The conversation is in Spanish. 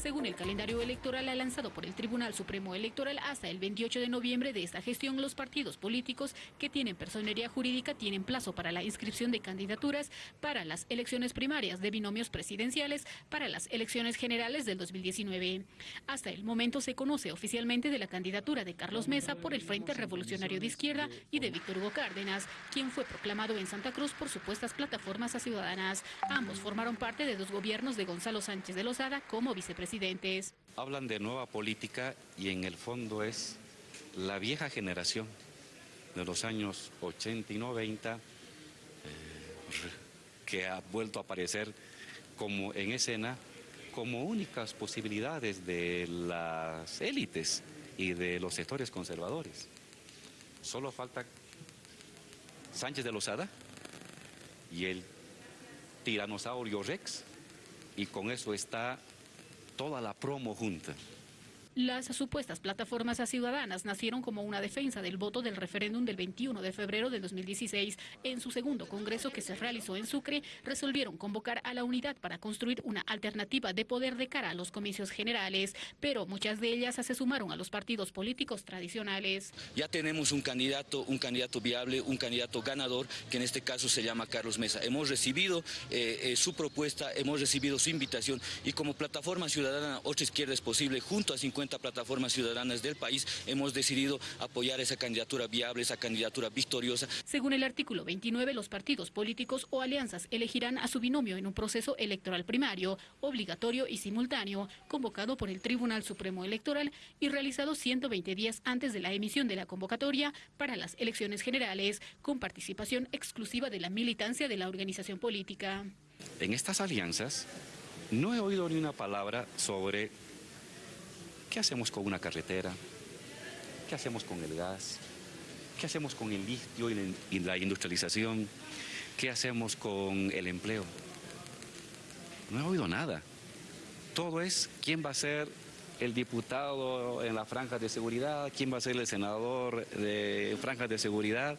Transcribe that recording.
Según el calendario electoral lanzado por el Tribunal Supremo Electoral, hasta el 28 de noviembre de esta gestión, los partidos políticos que tienen personería jurídica tienen plazo para la inscripción de candidaturas para las elecciones primarias de binomios presidenciales para las elecciones generales del 2019. Hasta el momento se conoce oficialmente de la candidatura de Carlos Mesa por el Frente Revolucionario de Izquierda y de Víctor Hugo Cárdenas, quien fue proclamado en Santa Cruz por supuestas plataformas a ciudadanas. Ambos formaron parte de dos gobiernos de Gonzalo Sánchez de Lozada como Hablan de nueva política y en el fondo es la vieja generación de los años 80 y 90 eh, que ha vuelto a aparecer como en escena como únicas posibilidades de las élites y de los sectores conservadores. Solo falta Sánchez de Lozada y el tiranosaurio Rex y con eso está toda la promo junta. Las supuestas plataformas ciudadanas nacieron como una defensa del voto del referéndum del 21 de febrero de 2016. En su segundo congreso que se realizó en Sucre, resolvieron convocar a la unidad para construir una alternativa de poder de cara a los comicios generales, pero muchas de ellas se sumaron a los partidos políticos tradicionales. Ya tenemos un candidato, un candidato viable, un candidato ganador, que en este caso se llama Carlos Mesa. Hemos recibido eh, eh, su propuesta, hemos recibido su invitación y como plataforma ciudadana Otra Izquierda es posible, junto a 50 plataformas ciudadanas del país, hemos decidido apoyar esa candidatura viable, esa candidatura victoriosa. Según el artículo 29, los partidos políticos o alianzas elegirán a su binomio en un proceso electoral primario, obligatorio y simultáneo, convocado por el Tribunal Supremo Electoral y realizado 120 días antes de la emisión de la convocatoria para las elecciones generales, con participación exclusiva de la militancia de la organización política. En estas alianzas no he oído ni una palabra sobre ¿Qué hacemos con una carretera? ¿Qué hacemos con el gas? ¿Qué hacemos con el litio y la industrialización? ¿Qué hacemos con el empleo? No he oído nada. Todo es quién va a ser el diputado en la franja de seguridad, quién va a ser el senador de franjas de seguridad.